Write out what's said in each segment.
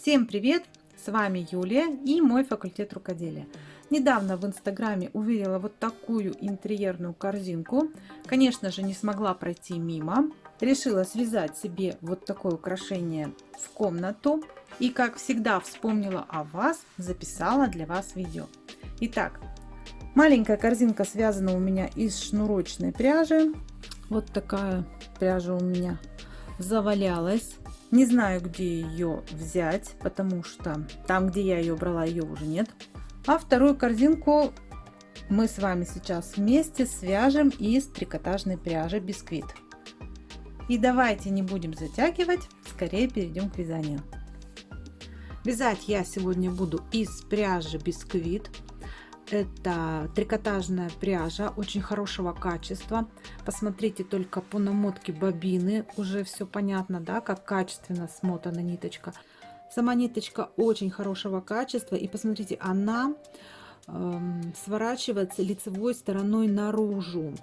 Всем привет! С вами Юлия и мой факультет рукоделия. Недавно в инстаграме увидела вот такую интерьерную корзинку. Конечно же не смогла пройти мимо. Решила связать себе вот такое украшение в комнату. И как всегда вспомнила о вас, записала для вас видео. Итак, маленькая корзинка связана у меня из шнурочной пряжи. Вот такая пряжа у меня завалялась. Не знаю, где ее взять, потому что там, где я ее брала, ее уже нет. А вторую корзинку мы с вами сейчас вместе свяжем из трикотажной пряжи бисквит. И давайте не будем затягивать, скорее перейдем к вязанию. Вязать я сегодня буду из пряжи бисквит. Это трикотажная пряжа очень хорошего качества. Посмотрите только по намотке бобины. Уже все понятно, да, как качественно смотана ниточка. Сама ниточка очень хорошего качества. И посмотрите, она э, сворачивается лицевой стороной наружу.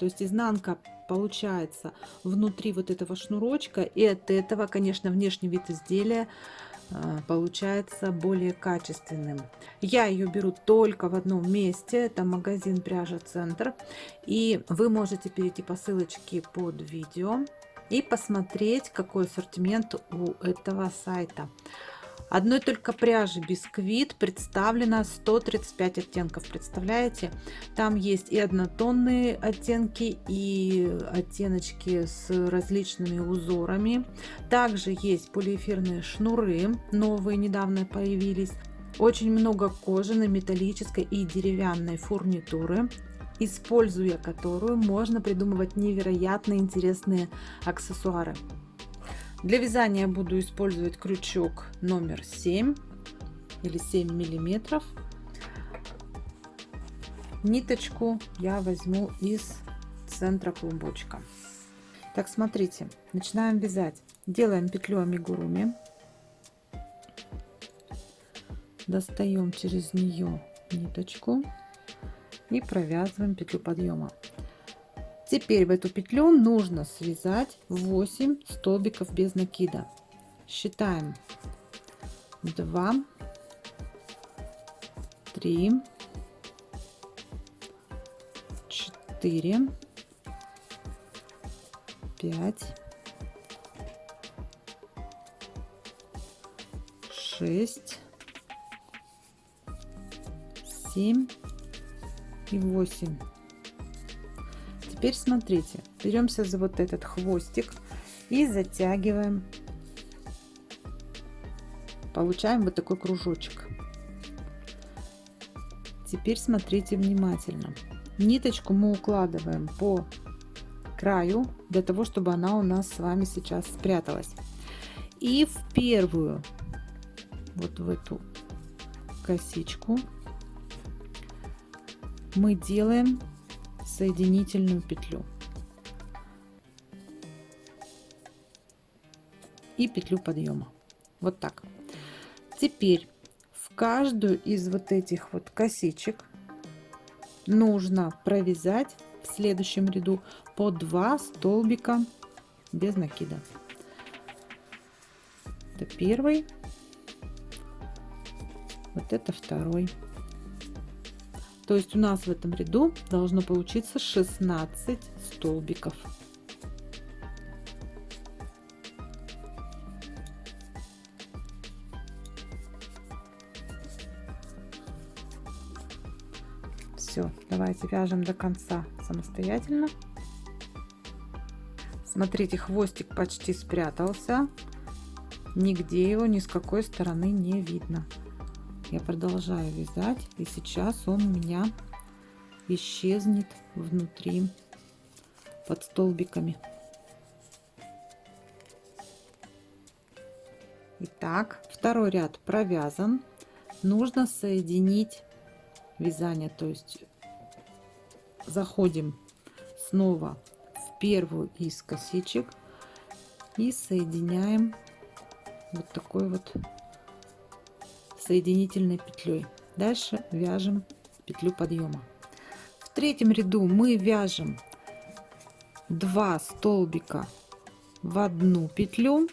То есть изнанка получается внутри вот этого шнурочка. И от этого, конечно, внешний вид изделия получается более качественным. Я ее беру только в одном месте, это магазин пряжа Центр. И вы можете перейти по ссылочке под видео и посмотреть, какой ассортимент у этого сайта. Одной только пряжи бисквит представлено 135 оттенков. Представляете? Там есть и однотонные оттенки, и оттеночки с различными узорами. Также есть полиэфирные шнуры, новые недавно появились. Очень много кожаной, металлической и деревянной фурнитуры используя которую можно придумывать невероятно интересные аксессуары. Для вязания буду использовать крючок номер 7 или 7 миллиметров. Ниточку я возьму из центра клубочка. Так, смотрите, начинаем вязать. Делаем петлю амигуруми. Достаем через нее ниточку и провязываем петлю подъема. Теперь в эту петлю нужно связать 8 столбиков без накида. Считаем. 2, 3, 4, 5, 6, 7 и 8 теперь смотрите беремся за вот этот хвостик и затягиваем. Получаем вот такой кружочек. Теперь смотрите внимательно. Ниточку мы укладываем по краю для того чтобы она у нас с вами сейчас спряталась. И в первую вот в эту косичку мы делаем соединительную петлю. И петлю подъема. Вот так. Теперь в каждую из вот этих вот косичек нужно провязать в следующем ряду по 2 столбика без накида. Это первый. Вот это второй то есть у нас в этом ряду должно получиться 16 столбиков. Все, давайте вяжем до конца самостоятельно. Смотрите, хвостик почти спрятался. Нигде его ни с какой стороны не видно я продолжаю вязать и сейчас он у меня исчезнет внутри под столбиками Итак, второй ряд провязан. Нужно соединить вязание, то есть заходим снова в первую из косичек и соединяем вот такой вот соединительной петлей. Дальше вяжем петлю подъема. В третьем ряду мы вяжем 2 столбика в одну петлю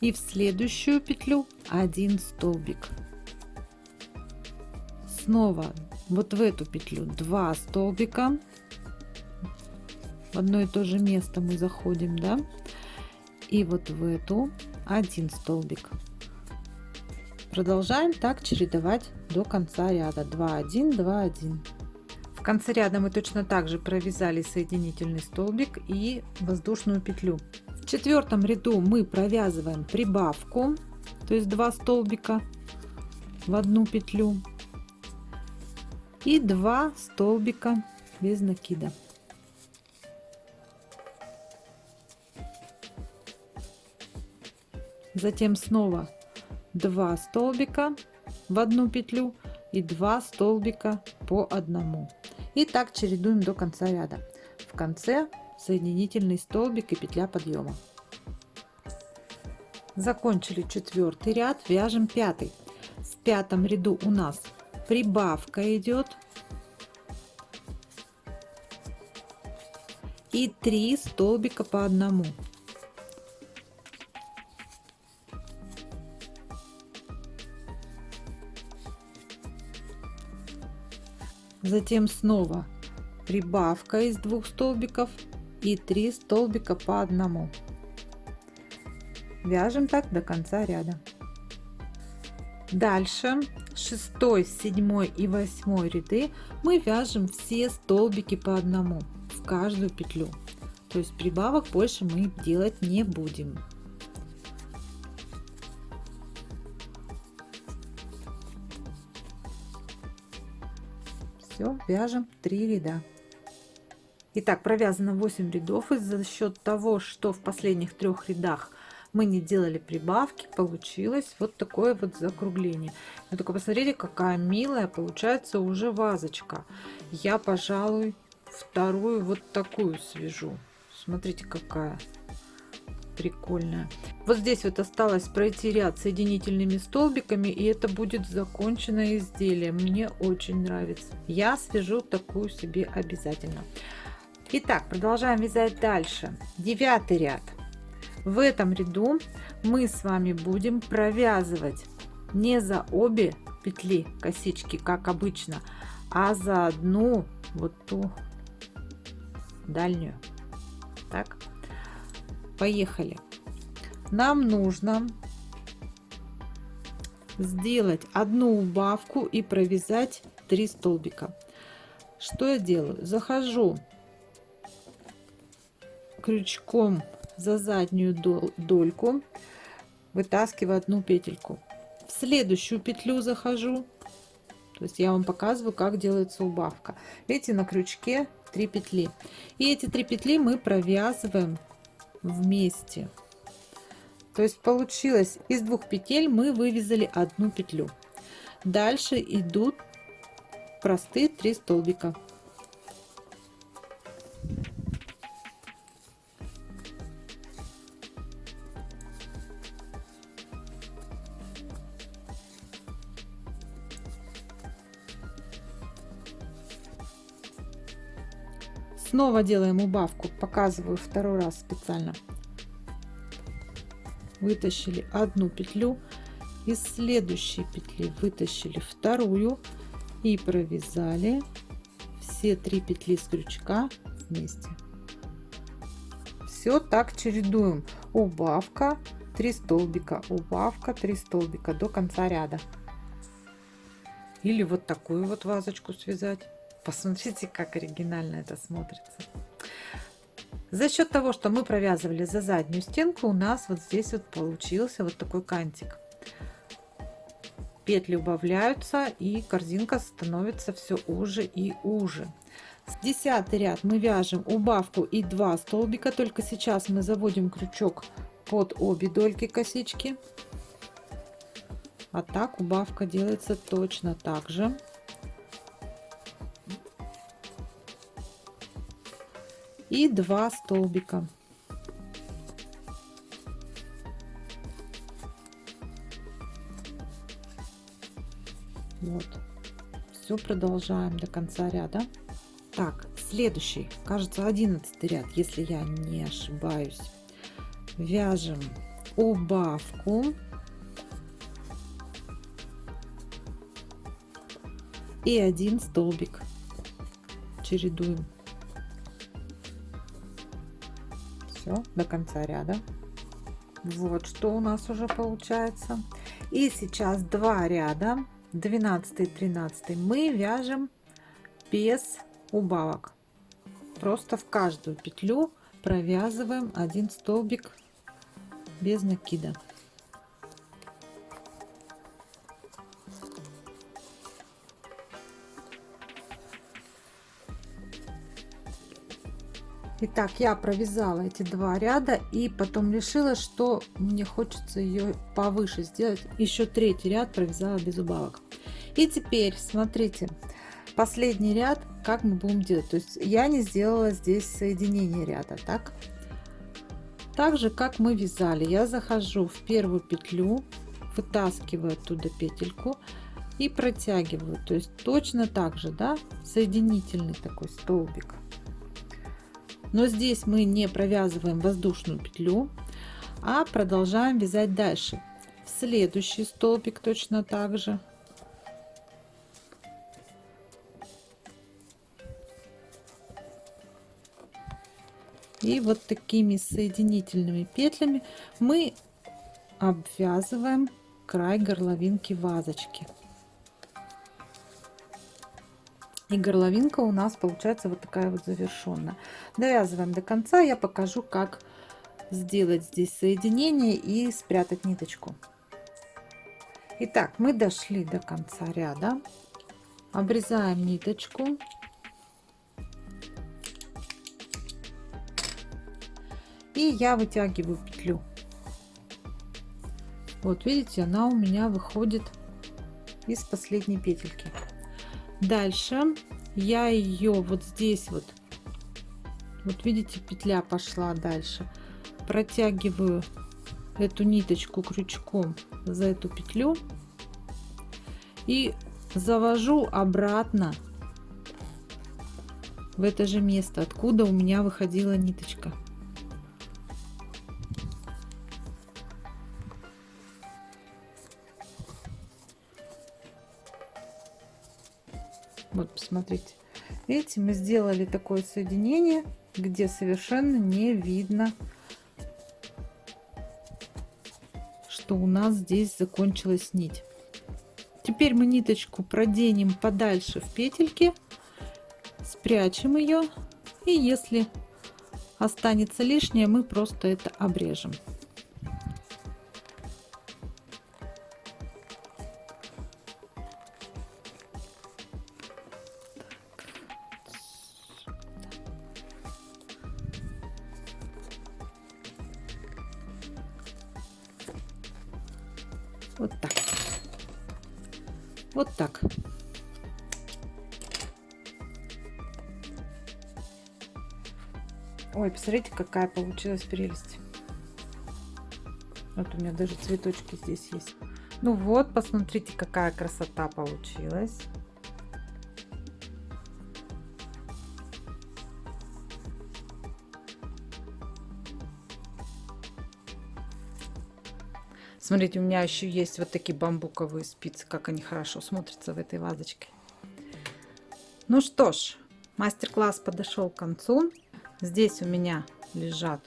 и в следующую петлю 1 столбик снова вот в эту петлю 2 столбика в одно и то же место мы заходим да и вот в эту один столбик продолжаем так чередовать до конца ряда. 2 1 2 1 в конце ряда мы точно так же провязали соединительный столбик и воздушную петлю. В четвертом ряду мы провязываем прибавку то есть 2 столбика в одну петлю и 2 столбика без накида. Затем снова 2 столбика в одну петлю и 2 столбика по одному. И так чередуем до конца ряда. В конце соединительный столбик и петля подъема. Закончили четвертый ряд вяжем пятый. В пятом ряду у нас прибавка идет. И 3 столбика по одному затем снова прибавка из двух столбиков и 3 столбика по одному. Вяжем так до конца ряда. Дальше 6 7 и 8 ряды мы вяжем все столбики по одному в каждую петлю. То есть прибавок больше мы делать не будем все вяжем 3 ряда Итак, провязано 8 рядов. И за счет того, что в последних трех рядах мы не делали прибавки, получилось вот такое вот закругление. Но только посмотрите, какая милая получается уже вазочка. Я, пожалуй, вторую вот такую свяжу. Смотрите, какая прикольная. Вот здесь вот осталось пройти ряд соединительными столбиками, и это будет законченное изделие. Мне очень нравится. Я свяжу такую себе обязательно. Итак, продолжаем вязать дальше. Девятый ряд. В этом ряду мы с вами будем провязывать не за обе петли косички, как обычно, а за одну вот ту дальнюю. Так, поехали нам нужно сделать одну убавку и провязать 3 столбика. Что я делаю? Захожу крючком за заднюю дольку вытаскиваю одну петельку. В следующую петлю захожу. То есть я вам показываю как делается убавка. Видите на крючке 3 петли. И эти три петли мы провязываем вместе то есть получилось из двух петель мы вывязали одну петлю. Дальше идут простые 3 столбика. Снова делаем убавку показываю второй раз специально вытащили одну петлю из следующей петли вытащили вторую и провязали все три петли с крючка вместе. Все так чередуем. Убавка 3 столбика убавка 3 столбика до конца ряда. Или вот такую вот вазочку связать. Посмотрите как оригинально это смотрится за счет того, что мы провязывали за заднюю стенку, у нас вот здесь вот получился вот такой кантик. Петли убавляются и корзинка становится все уже и уже. 10 ряд мы вяжем убавку и 2 столбика, только сейчас мы заводим крючок под обе дольки косички. А так убавка делается точно так же. И 2 столбика. Вот. Все продолжаем до конца ряда. Так, следующий, кажется, 11 ряд, если я не ошибаюсь. Вяжем убавку и один столбик чередуем все до конца ряда. Вот что у нас уже получается. И сейчас два ряда 12 13 мы вяжем без убавок. Просто в каждую петлю провязываем один столбик без накида Итак, я провязала эти два ряда и потом решила, что мне хочется ее повыше сделать. Еще третий ряд провязала без убавок. И теперь, смотрите, последний ряд, как мы будем делать. То есть я не сделала здесь соединение ряда, так? Так же, как мы вязали, я захожу в первую петлю, вытаскиваю оттуда петельку и протягиваю. То есть точно так же, да, соединительный такой столбик но здесь мы не провязываем воздушную петлю а продолжаем вязать дальше. В следующий столбик точно так же. И вот такими соединительными петлями мы обвязываем край горловинки вазочки и горловинка у нас получается вот такая вот завершенная довязываем до конца я покажу как сделать здесь соединение и спрятать ниточку. Итак, мы дошли до конца ряда. Обрезаем ниточку. И я вытягиваю петлю. Вот видите она у меня выходит из последней петельки Дальше я ее вот здесь вот, вот видите, петля пошла дальше. Протягиваю эту ниточку крючком за эту петлю и завожу обратно в это же место, откуда у меня выходила ниточка. Посмотрите. Видите, мы сделали такое соединение, где совершенно не видно, что у нас здесь закончилась нить. Теперь мы ниточку проденем подальше в петельки, спрячем ее, и если останется лишнее, мы просто это обрежем. Вот так. Вот так. Ой, посмотрите, какая получилась прелесть. Вот у меня даже цветочки здесь есть. Ну вот, посмотрите, какая красота получилась. Смотрите, у меня еще есть вот такие бамбуковые спицы, как они хорошо смотрятся в этой вазочке. Ну что ж, мастер-класс подошел к концу. Здесь у меня лежат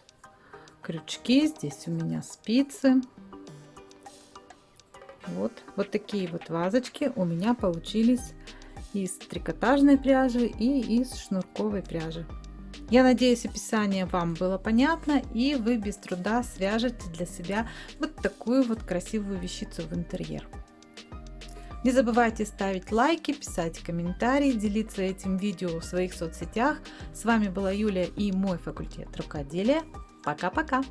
крючки, здесь у меня спицы. Вот, вот такие вот вазочки у меня получились из трикотажной пряжи и из шнурковой пряжи. Я надеюсь, описание вам было понятно и вы без труда свяжете для себя вот такую вот красивую вещицу в интерьер. Не забывайте ставить лайки, писать комментарии, делиться этим видео в своих соцсетях. С вами была Юлия и мой факультет рукоделия. Пока-пока!